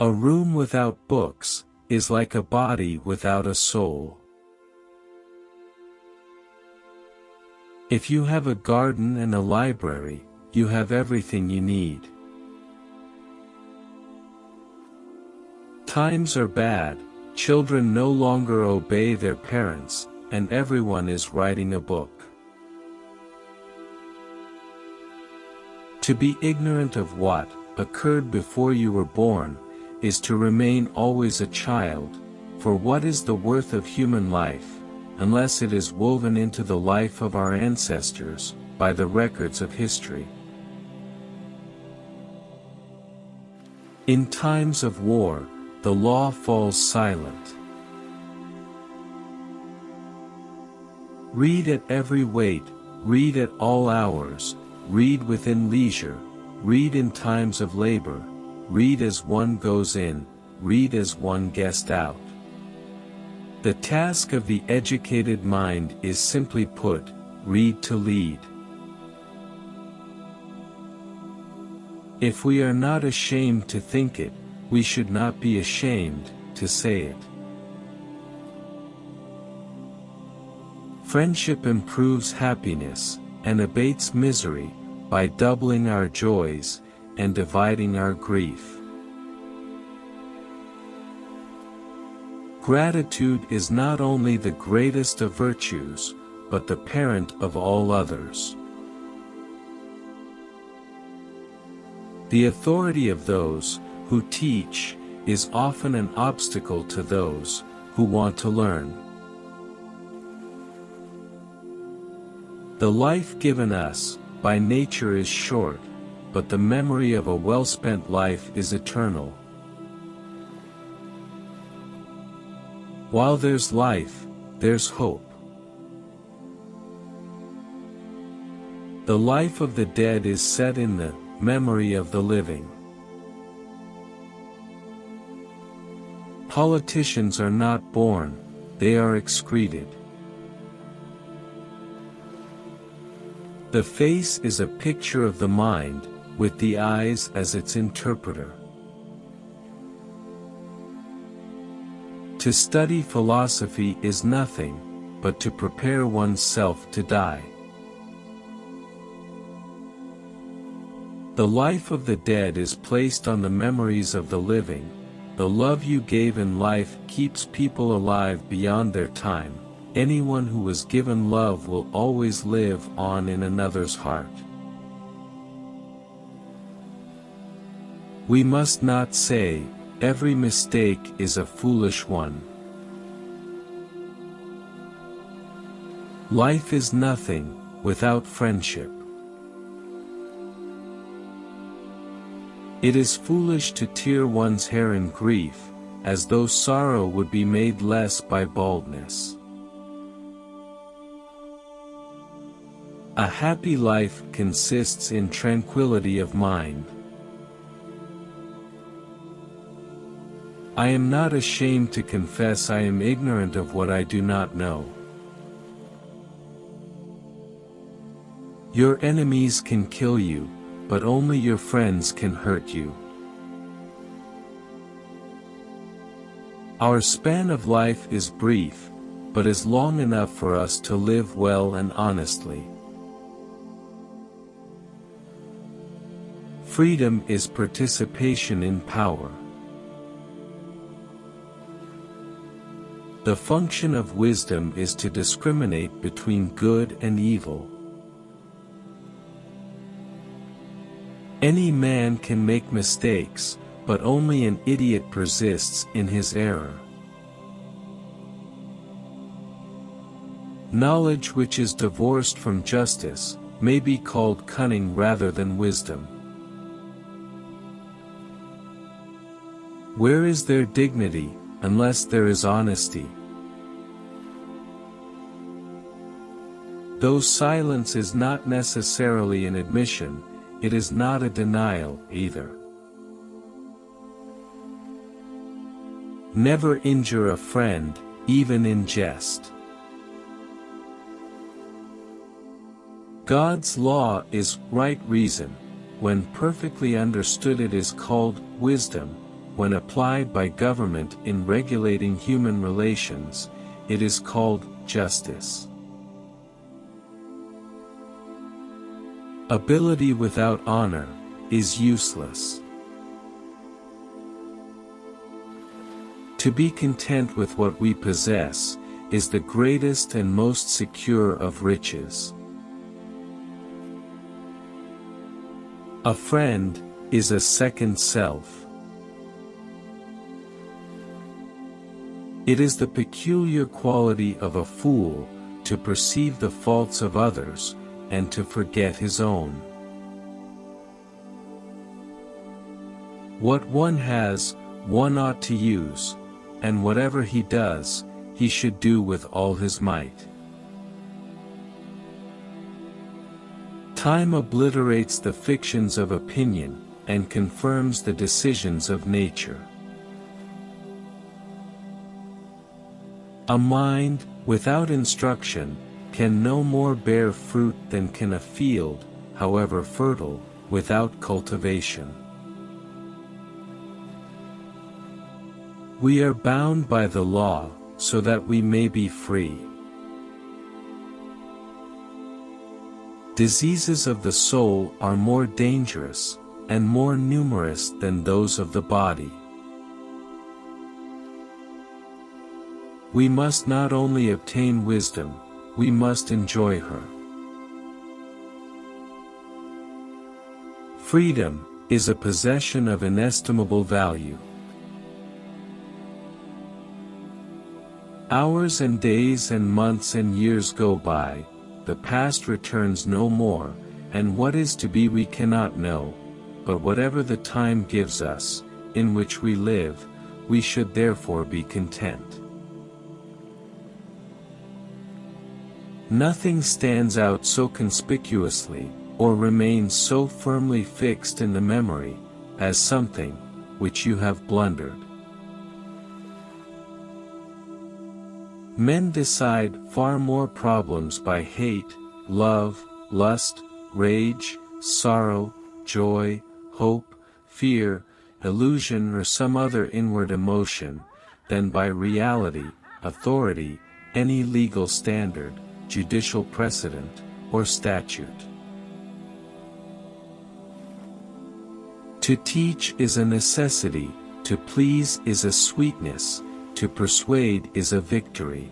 A room without books, is like a body without a soul. If you have a garden and a library, you have everything you need. Times are bad, children no longer obey their parents, and everyone is writing a book. To be ignorant of what occurred before you were born, is to remain always a child, for what is the worth of human life, unless it is woven into the life of our ancestors, by the records of history. In times of war, the law falls silent. Read at every wait, read at all hours, read within leisure, read in times of labor, read as one goes in, read as one guest out. The task of the educated mind is simply put, read to lead. If we are not ashamed to think it, we should not be ashamed to say it. Friendship improves happiness, and abates misery, by doubling our joys, and dividing our grief. Gratitude is not only the greatest of virtues, but the parent of all others. The authority of those, who teach, is often an obstacle to those, who want to learn. The life given us, by nature is short, but the memory of a well-spent life is eternal. While there's life, there's hope. The life of the dead is set in the memory of the living. Politicians are not born, they are excreted. The face is a picture of the mind, with the eyes as its interpreter. To study philosophy is nothing, but to prepare oneself to die. The life of the dead is placed on the memories of the living, the love you gave in life keeps people alive beyond their time, anyone who was given love will always live on in another's heart. We must not say, every mistake is a foolish one. Life is nothing, without friendship. It is foolish to tear one's hair in grief, as though sorrow would be made less by baldness. A happy life consists in tranquility of mind. I am not ashamed to confess I am ignorant of what I do not know. Your enemies can kill you, but only your friends can hurt you. Our span of life is brief, but is long enough for us to live well and honestly. Freedom is participation in power. The function of wisdom is to discriminate between good and evil. Any man can make mistakes, but only an idiot persists in his error. Knowledge which is divorced from justice, may be called cunning rather than wisdom. Where is their dignity, unless there is honesty. Though silence is not necessarily an admission, it is not a denial, either. Never injure a friend, even in jest. God's law is right reason, when perfectly understood it is called wisdom, when applied by government in regulating human relations, it is called justice. Ability without honor is useless. To be content with what we possess, is the greatest and most secure of riches. A friend, is a second self. It is the peculiar quality of a fool, to perceive the faults of others, and to forget his own. What one has, one ought to use, and whatever he does, he should do with all his might. Time obliterates the fictions of opinion, and confirms the decisions of nature. A mind, without instruction, can no more bear fruit than can a field, however fertile, without cultivation. We are bound by the law, so that we may be free. Diseases of the soul are more dangerous, and more numerous than those of the body. We must not only obtain wisdom, we must enjoy her. Freedom, is a possession of inestimable value. Hours and days and months and years go by, the past returns no more, and what is to be we cannot know, but whatever the time gives us, in which we live, we should therefore be content. Nothing stands out so conspicuously, or remains so firmly fixed in the memory, as something, which you have blundered. Men decide far more problems by hate, love, lust, rage, sorrow, joy, hope, fear, illusion or some other inward emotion, than by reality, authority, any legal standard, judicial precedent, or statute. To teach is a necessity, to please is a sweetness, to persuade is a victory.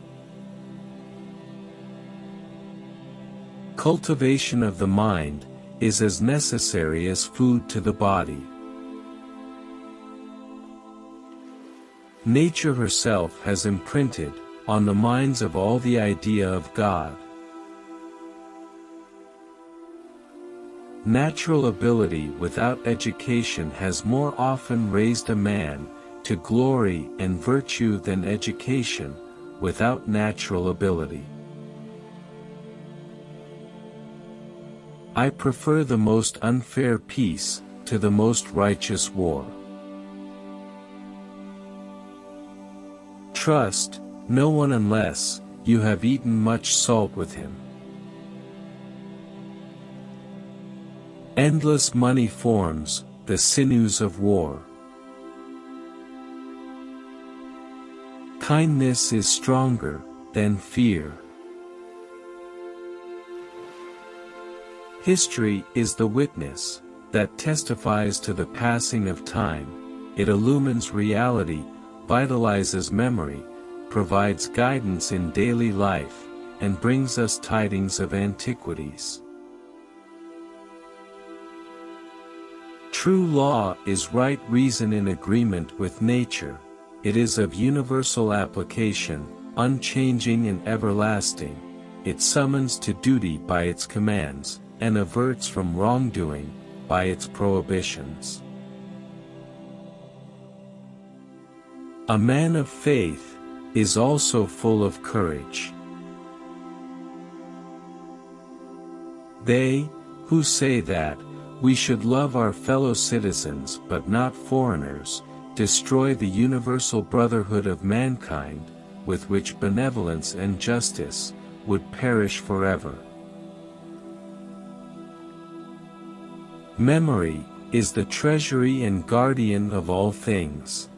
Cultivation of the mind, is as necessary as food to the body. Nature herself has imprinted, on the minds of all the idea of God. Natural ability without education has more often raised a man, to glory and virtue than education, without natural ability. I prefer the most unfair peace, to the most righteous war. Trust, no one unless, you have eaten much salt with him. Endless money forms, the sinews of war. Kindness is stronger than fear. History is the witness that testifies to the passing of time, it illumines reality, vitalizes memory, provides guidance in daily life, and brings us tidings of antiquities. True law is right reason in agreement with nature, it is of universal application, unchanging and everlasting, it summons to duty by its commands, and averts from wrongdoing, by its prohibitions. A man of faith, is also full of courage. They, who say that, we should love our fellow citizens but not foreigners, destroy the universal brotherhood of mankind, with which benevolence and justice, would perish forever. Memory, is the treasury and guardian of all things.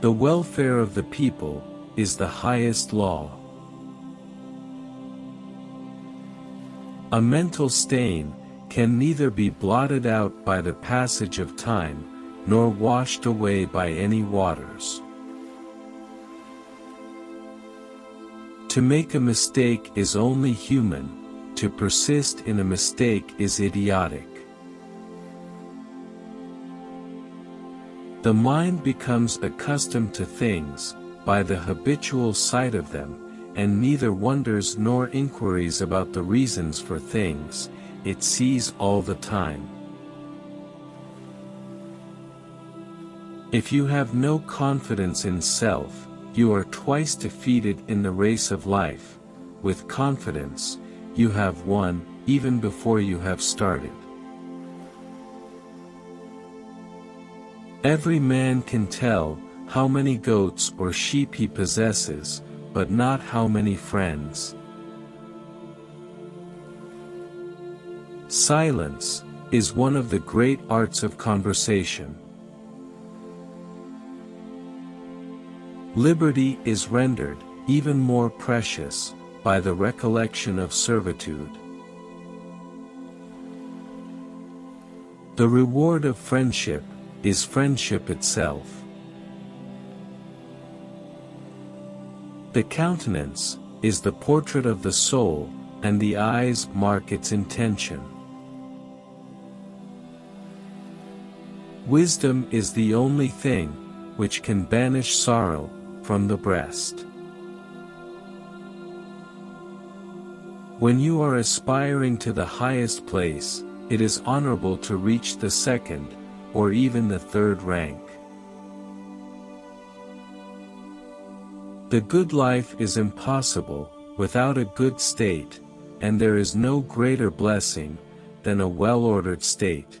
The welfare of the people, is the highest law. A mental stain, can neither be blotted out by the passage of time, nor washed away by any waters. To make a mistake is only human, to persist in a mistake is idiotic. The mind becomes accustomed to things, by the habitual sight of them, and neither wonders nor inquiries about the reasons for things, it sees all the time. If you have no confidence in self, you are twice defeated in the race of life, with confidence, you have won, even before you have started. Every man can tell, how many goats or sheep he possesses, but not how many friends. Silence, is one of the great arts of conversation. Liberty is rendered, even more precious, by the recollection of servitude. The reward of friendship, is friendship itself. The countenance, is the portrait of the soul, and the eyes mark its intention. Wisdom is the only thing, which can banish sorrow, from the breast. When you are aspiring to the highest place, it is honorable to reach the second, or even the third rank. The good life is impossible, without a good state, and there is no greater blessing, than a well-ordered state.